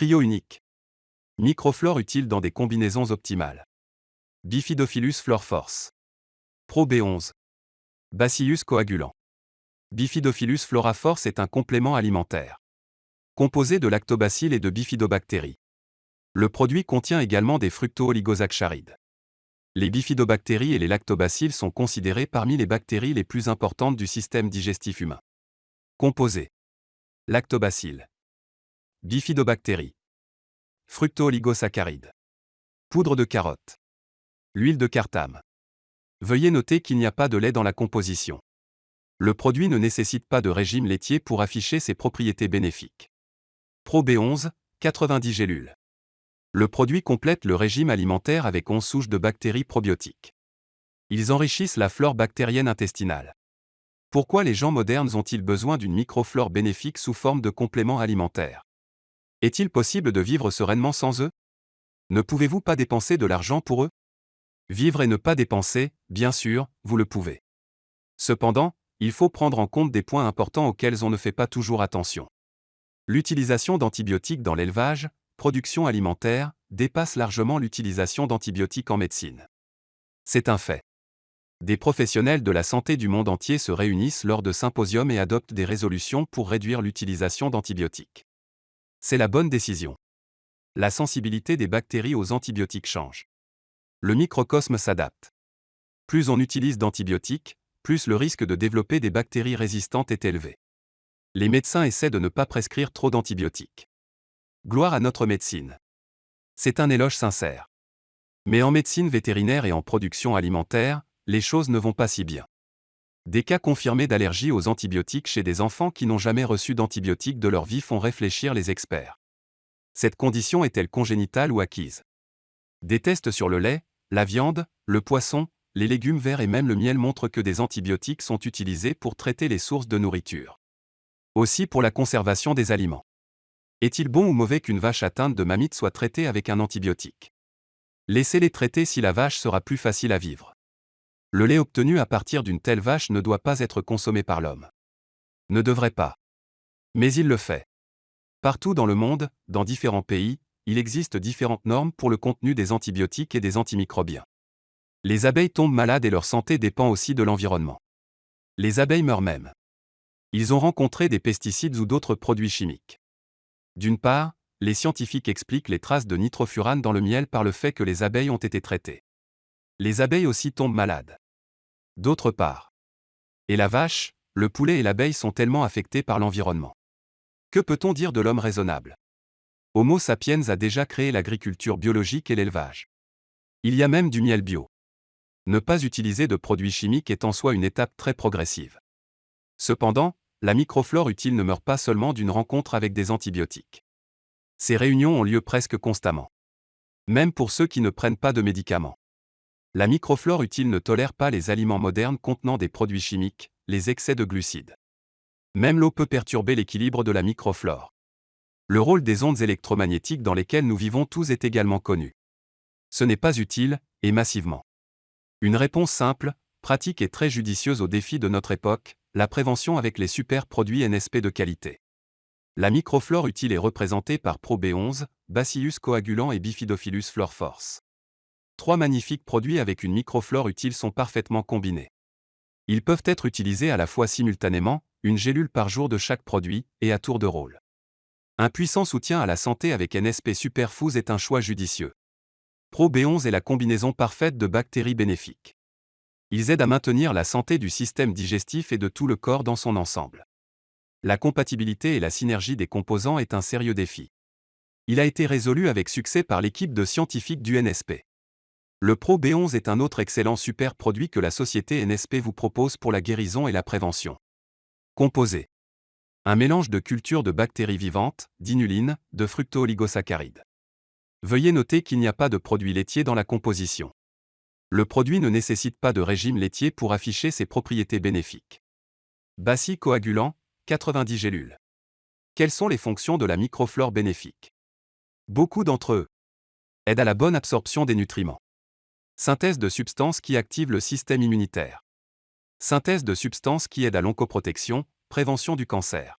Trio unique. Microflore utile dans des combinaisons optimales. Bifidophilus flore force. Pro B11. Bacillus coagulant. Bifidophilus flora force est un complément alimentaire. Composé de lactobacilles et de bifidobactéries. Le produit contient également des fructo-oligosaccharides. Les bifidobactéries et les lactobacilles sont considérés parmi les bactéries les plus importantes du système digestif humain. Composé. Lactobacilles. Bifidobactéries. Fructo-oligosaccharides. Poudre de carotte. L'huile de cartame. Veuillez noter qu'il n'y a pas de lait dans la composition. Le produit ne nécessite pas de régime laitier pour afficher ses propriétés bénéfiques. Pro B11, 90 gélules. Le produit complète le régime alimentaire avec 11 souches de bactéries probiotiques. Ils enrichissent la flore bactérienne intestinale. Pourquoi les gens modernes ont-ils besoin d'une microflore bénéfique sous forme de complément alimentaire Est-il possible de vivre sereinement sans eux? Ne pouvez-vous pas dépenser de l'argent pour eux? Vivre et ne pas dépenser, bien sûr, vous le pouvez. Cependant, il faut prendre en compte des points importants auxquels on ne fait pas toujours attention. L'utilisation d'antibiotiques dans l'élevage, production alimentaire, dépasse largement l'utilisation d'antibiotiques en médecine. C'est un fait. Des professionnels de la santé du monde entier se réunissent lors de symposiums et adoptent des résolutions pour réduire l'utilisation d'antibiotiques. C'est la bonne décision. La sensibilité des bactéries aux antibiotiques change le microcosme s'adapte. Plus on utilise d'antibiotiques, plus le risque de développer des bactéries résistantes est élevé. Les médecins essaient de ne pas prescrire trop d'antibiotiques. Gloire à notre médecine. C'est un éloge sincère. Mais en médecine vétérinaire et en production alimentaire, les choses ne vont pas si bien. Des cas confirmés d'allergie aux antibiotiques chez des enfants qui n'ont jamais reçu d'antibiotiques de leur vie font réfléchir les experts. Cette condition est-elle congénitale ou acquise? Des tests sur le lait, la viande, le poisson, les légumes verts et même le miel montrent que des antibiotiques sont utilisés pour traiter les sources de nourriture. Aussi pour la conservation des aliments. Est-il bon ou mauvais qu'une vache atteinte de mamite soit traitée avec un antibiotique? Laissez-les traiter si la vache sera plus facile à vivre. Le lait obtenu à partir d'une telle vache ne doit pas être consommé par l'homme. Ne devrait pas. Mais il le fait. Partout dans le monde, dans différents pays, il existe différentes normes pour le contenu des antibiotiques et des antimicrobiens. Les abeilles tombent malades et leur santé dépend aussi de l'environnement. Les abeilles meurent même. Ils ont rencontré des pesticides ou d'autres produits chimiques. D'une part, les scientifiques expliquent les traces de nitrofurane dans le miel par le fait que les abeilles ont été traitées. Les abeilles aussi tombent malades. D'autre part. Et la vache, le poulet et l'abeille sont tellement affectés par l'environnement. Que peut-on dire de l'homme raisonnable? Homo sapiens a déjà créé l'agriculture biologique et l'élevage. Il y a même du miel bio. Ne pas utiliser de produits chimiques est en soi une étape très progressive. Cependant, la microflore utile ne meurt pas seulement d'une rencontre avec des antibiotiques. Ces réunions ont lieu presque constamment. Même pour ceux qui ne prennent pas de médicaments. La microflore utile ne tolère pas les aliments modernes contenant des produits chimiques, les excès de glucides. Même l'eau peut perturber l'équilibre de la microflore. Le rôle des ondes électromagnétiques dans lesquelles nous vivons tous est également connu. Ce n'est pas utile, et massivement. Une réponse simple, pratique et très judicieuse aux défis de notre époque, la prévention avec les super produits NSP de qualité. La microflore utile est représentée par ProB11, Bacillus coagulant et Bifidophilus flore force. Trois magnifiques produits avec une microflore utile sont parfaitement combinés. Ils peuvent être utilisés à la fois simultanément, une gélule par jour de chaque produit, et à tour de rôle. Un puissant soutien à la santé avec NSP Superfoods est un choix judicieux. Pro B11 est la combinaison parfaite de bactéries bénéfiques. Ils aident à maintenir la santé du système digestif et de tout le corps dans son ensemble. La compatibilité et la synergie des composants est un sérieux défi. Il a été résolu avec succès par l'équipe de scientifiques du NSP. Le Pro B11 est un autre excellent super produit que la société NSP vous propose pour la guérison et la prévention. Composé un mélange de cultures de bactéries vivantes, d'inuline, de fructo-oligosaccharides. Veuillez noter qu'il n'y a pas de produit laitier dans la composition. Le produit ne nécessite pas de régime laitier pour afficher ses propriétés bénéfiques. Bacille coagulant, 90 gélules. Quelles sont les fonctions de la microflore bénéfique? Beaucoup d'entre eux aident à la bonne absorption des nutriments. Synthèse de substances qui activent le système immunitaire. Synthèse de substances qui aident à l'oncoprotection, Prévention du cancer.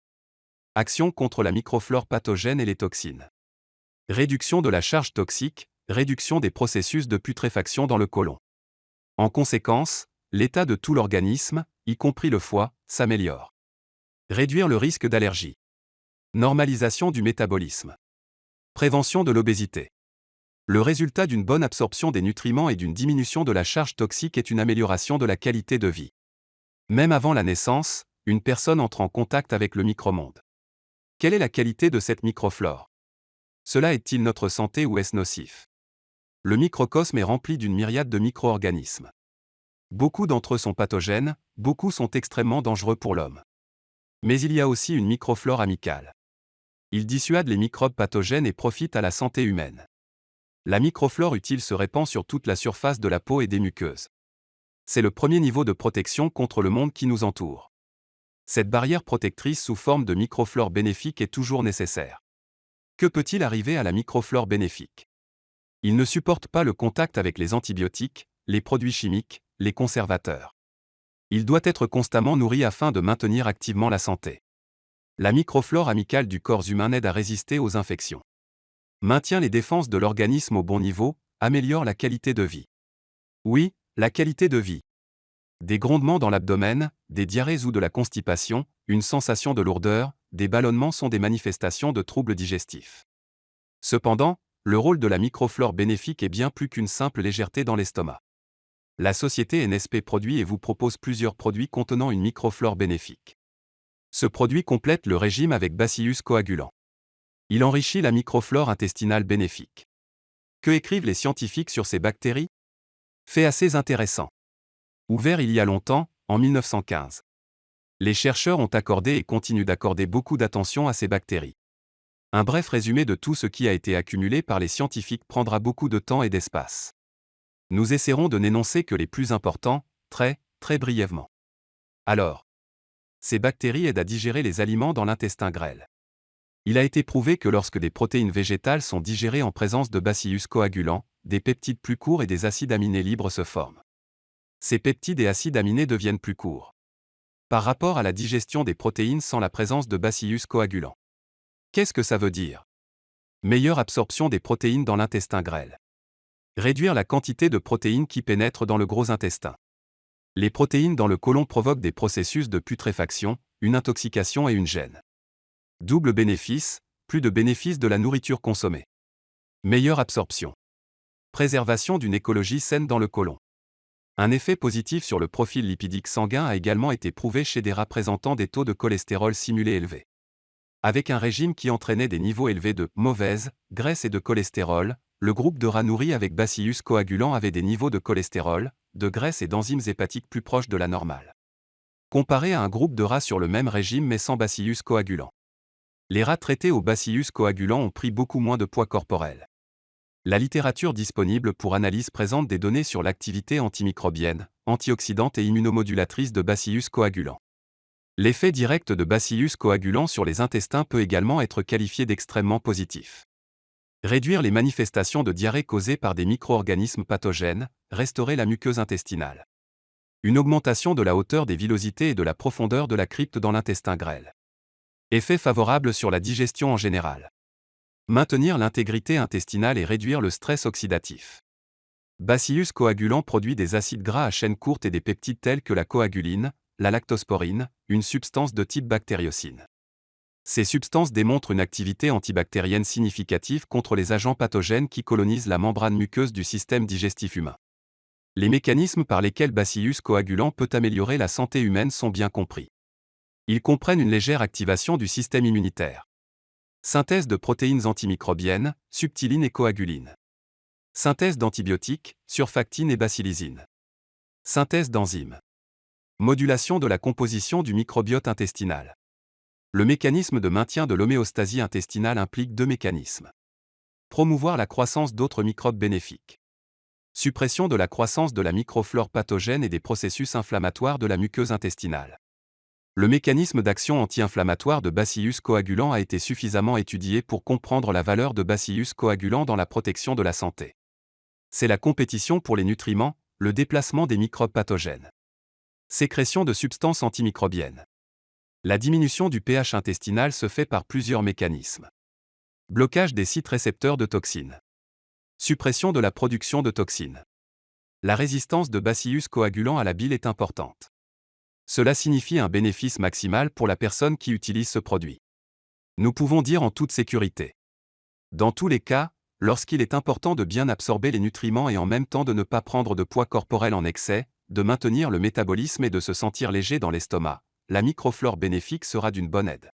Action contre la microflore pathogène et les toxines. Réduction de la charge toxique, réduction des processus de putréfaction dans le côlon. En conséquence, l'état de tout l'organisme, y compris le foie, s'améliore. Réduire le risque d'allergie. Normalisation du métabolisme. Prévention de l'obésité. Le résultat d'une bonne absorption des nutriments et d'une diminution de la charge toxique est une amélioration de la qualité de vie. Même avant la naissance, une personne entre en contact avec le micromonde. Quelle est la qualité de cette microflore? Cela est-il notre santé ou est-ce nocif? Le microcosme est rempli d'une myriade de micro-organismes. Beaucoup d'entre eux sont pathogènes, beaucoup sont extrêmement dangereux pour l'homme. Mais il y a aussi une microflore amicale. Ils dissuadent les microbes pathogènes et profitent à la santé humaine. La microflore utile se répand sur toute la surface de la peau et des muqueuses. C'est le premier niveau de protection contre le monde qui nous entoure. Cette barrière protectrice sous forme de microflore bénéfique est toujours nécessaire. Que peut-il arriver à la microflore bénéfique? Il ne supporte pas le contact avec les antibiotiques, les produits chimiques, les conservateurs. Il doit être constamment nourri afin de maintenir activement la santé. La microflore amicale du corps humain aide à résister aux infections. Maintient les défenses de l'organisme au bon niveau, améliore la qualité de vie. Oui, la qualité de vie. Des grondements dans l'abdomen, des diarrhées ou de la constipation, une sensation de lourdeur, des ballonnements sont des manifestations de troubles digestifs. Cependant, le rôle de la microflore bénéfique est bien plus qu'une simple légèreté dans l'estomac. La société NSP produit et vous propose plusieurs produits contenant une microflore bénéfique. Ce produit complète le régime avec Bacillus coagulant. Il enrichit la microflore intestinale bénéfique. Que écrivent les scientifiques sur ces bactéries? Fait assez intéressant. Ouvert il y a longtemps, en 1915. Les chercheurs ont accordé et continuent d'accorder beaucoup d'attention à ces bactéries. Un bref résumé de tout ce qui a été accumulé par les scientifiques prendra beaucoup de temps et d'espace. Nous essaierons de n'énoncer que les plus importants, très, très brièvement. Alors, ces bactéries aident à digérer les aliments dans l'intestin grêle. Il a été prouvé que lorsque des protéines végétales sont digérées en présence de bacillus coagulants, des peptides plus courts et des acides aminés libres se forment ces peptides et acides aminés deviennent plus courts. Par rapport à la digestion des protéines sans la présence de bacillus coagulants. Qu'est-ce que ça veut dire? Meilleure absorption des protéines dans l'intestin grêle. Réduire la quantité de protéines qui pénètrent dans le gros intestin. Les protéines dans le côlon provoquent des processus de putréfaction, une intoxication et une gêne. Double bénéfice, plus de bénéfices de la nourriture consommée. Meilleure absorption. Préservation d'une écologie saine dans le côlon. Un effet positif sur le profil lipidique sanguin a également été prouvé chez des rats présentant des taux de cholestérol simulés élevés. Avec un régime qui entraînait des niveaux élevés de mauvaise graisse et de cholestérol, le groupe de rats nourris avec bacillus coagulant avait des niveaux de cholestérol, de graisse et d'enzymes hépatiques plus proches de la normale. Comparé à un groupe de rats sur le même régime mais sans bacillus coagulant. Les rats traités au bacillus coagulant ont pris beaucoup moins de poids corporel. La littérature disponible pour analyse présente des données sur l'activité antimicrobienne, antioxydante et immunomodulatrice de Bacillus coagulant. L'effet direct de Bacillus coagulant sur les intestins peut également être qualifié d'extrêmement positif. Réduire les manifestations de diarrhée causées par des micro-organismes pathogènes, restaurer la muqueuse intestinale. Une augmentation de la hauteur des villosités et de la profondeur de la crypte dans l'intestin grêle. Effet favorable sur la digestion en général. Maintenir l'intégrité intestinale et réduire le stress oxydatif. Bacillus coagulant produit des acides gras à chaîne courte et des peptides tels que la coaguline, la lactosporine, une substance de type bactériocine. Ces substances démontrent une activité antibactérienne significative contre les agents pathogènes qui colonisent la membrane muqueuse du système digestif humain. Les mécanismes par lesquels Bacillus coagulant peut améliorer la santé humaine sont bien compris. Ils comprennent une légère activation du système immunitaire Synthèse de protéines antimicrobiennes, subtilines et coagulines. Synthèse d'antibiotiques, surfactines et bacillisines. Synthèse d'enzymes. Modulation de la composition du microbiote intestinal. Le mécanisme de maintien de l'homéostasie intestinale implique deux mécanismes. Promouvoir la croissance d'autres microbes bénéfiques. Suppression de la croissance de la microflore pathogène et des processus inflammatoires de la muqueuse intestinale. Le mécanisme d'action anti-inflammatoire de Bacillus coagulant a été suffisamment étudié pour comprendre la valeur de Bacillus coagulant dans la protection de la santé. C'est la compétition pour les nutriments, le déplacement des microbes pathogènes. Sécrétion de substances antimicrobiennes. La diminution du pH intestinal se fait par plusieurs mécanismes. Blocage des sites récepteurs de toxines. Suppression de la production de toxines. La résistance de bacillus coagulants à la bile est importante. Cela signifie un bénéfice maximal pour la personne qui utilise ce produit. Nous pouvons dire en toute sécurité. Dans tous les cas, lorsqu'il est important de bien absorber les nutriments et en même temps de ne pas prendre de poids corporel en excès, de maintenir le métabolisme et de se sentir léger dans l'estomac, la microflore bénéfique sera d'une bonne aide.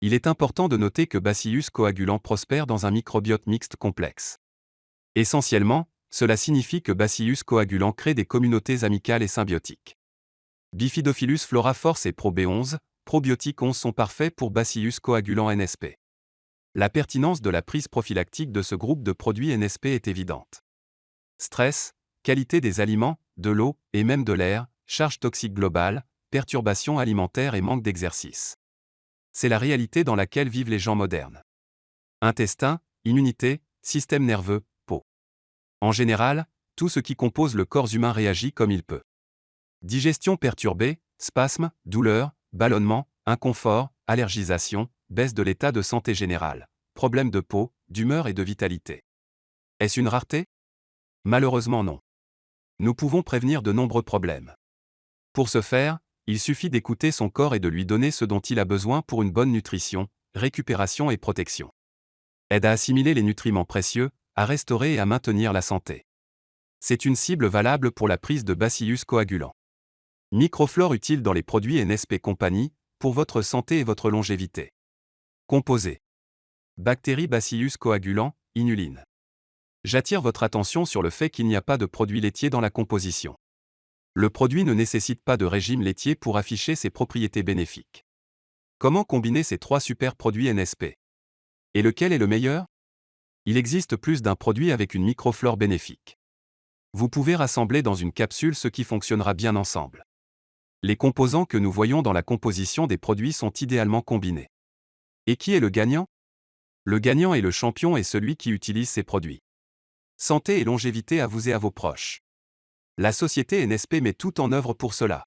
Il est important de noter que Bacillus coagulant prospère dans un microbiote mixte complexe. Essentiellement, cela signifie que Bacillus coagulant crée des communautés amicales et symbiotiques. Bifidophilus flora force et ProB11, probiotiques 11 sont parfaits pour Bacillus coagulant NSP. La pertinence de la prise prophylactique de ce groupe de produits NSP est évidente. Stress, qualité des aliments, de l'eau et même de l'air, charge toxique globale, perturbations alimentaires et manque d'exercice. C'est la réalité dans laquelle vivent les gens modernes. Intestin, immunité, système nerveux, peau. En général, tout ce qui compose le corps humain réagit comme il peut. Digestion perturbée, spasmes, douleurs, ballonnement, inconfort, allergisation, baisse de l'état de santé général, problèmes de peau, d'humeur et de vitalité. Est-ce une rareté? Malheureusement non. Nous pouvons prévenir de nombreux problèmes. Pour ce faire, il suffit d'écouter son corps et de lui donner ce dont il a besoin pour une bonne nutrition, récupération et protection. Aide à assimiler les nutriments précieux, à restaurer et à maintenir la santé. C'est une cible valable pour la prise de bacillus coagulant. Microflore utile dans les produits NSP Compagnie, pour votre santé et votre longévité. Composé. Bactéries bacillus coagulant, inuline. J'attire votre attention sur le fait qu'il n'y a pas de produits laitiers dans la composition. Le produit ne nécessite pas de régime laitier pour afficher ses propriétés bénéfiques. Comment combiner ces trois super produits NSP Et lequel est le meilleur? Il existe plus d'un produit avec une microflore bénéfique. Vous pouvez rassembler dans une capsule ce qui fonctionnera bien ensemble. Les composants que nous voyons dans la composition des produits sont idéalement combinés. Et qui est le gagnant? Le gagnant et le champion est celui qui utilise ces produits. Santé et longévité à vous et à vos proches. La société NSP met tout en œuvre pour cela.